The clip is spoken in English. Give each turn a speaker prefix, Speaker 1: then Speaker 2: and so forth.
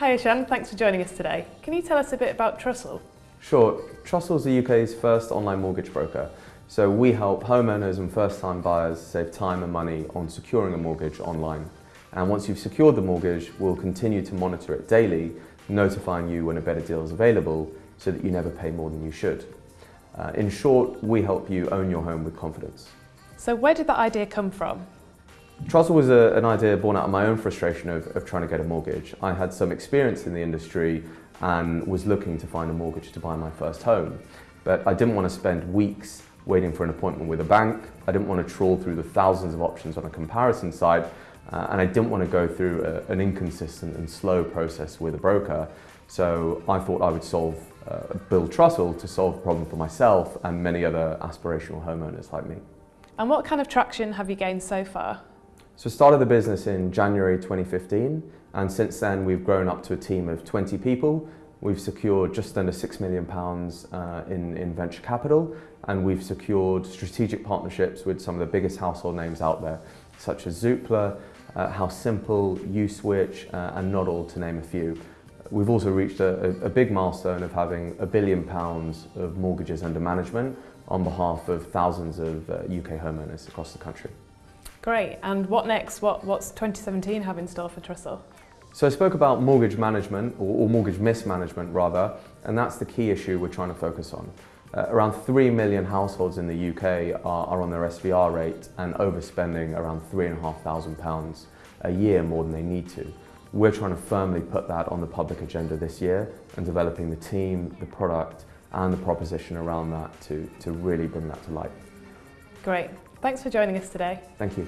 Speaker 1: Hi Ishan, thanks for joining us today. Can you tell us a bit about Trussle?
Speaker 2: Sure. Trussle is the UK's first online mortgage broker. So we help homeowners and first-time buyers save time and money on securing a mortgage online. And once you've secured the mortgage, we'll continue to monitor it daily, notifying you when a better deal is available so that you never pay more than you should. Uh, in short, we help you own your home with confidence.
Speaker 1: So where did that idea come from?
Speaker 2: Trussle was a, an idea born out of my own frustration of, of trying to get a mortgage. I had some experience in the industry and was looking to find a mortgage to buy my first home. But I didn't want to spend weeks waiting for an appointment with a bank. I didn't want to trawl through the thousands of options on a comparison site. Uh, and I didn't want to go through a, an inconsistent and slow process with a broker. So I thought I would solve, uh, build Trussle to solve the problem for myself and many other aspirational homeowners like me.
Speaker 1: And what kind of traction have you gained so far?
Speaker 2: So started the business in January 2015 and since then we've grown up to a team of 20 people. We've secured just under £6 million uh, in, in venture capital and we've secured strategic partnerships with some of the biggest household names out there such as Zoopla, uh, House Simple, Uswitch uh, and Noddle to name a few. We've also reached a, a, big milestone of having a billion pounds of mortgages under management on behalf of thousands of UK uh, homeowners across the country.
Speaker 1: Great. And what next? What, what's 2017 have in store for Trussle?
Speaker 2: So I spoke about mortgage management, or, or mortgage mismanagement rather, and that's the key issue we're trying to focus on. Uh, around 3 million households in the UK are, are on their SVR rate and overspending around £3,500 a year more than they need to. We're trying to firmly put that on the public agenda this year and developing the team, the product and the proposition around that to, to really bring that to light.
Speaker 1: Great. Thanks for joining us today.
Speaker 2: Thank you.